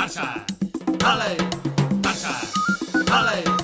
Tarsha, dale, Tarsha, dale.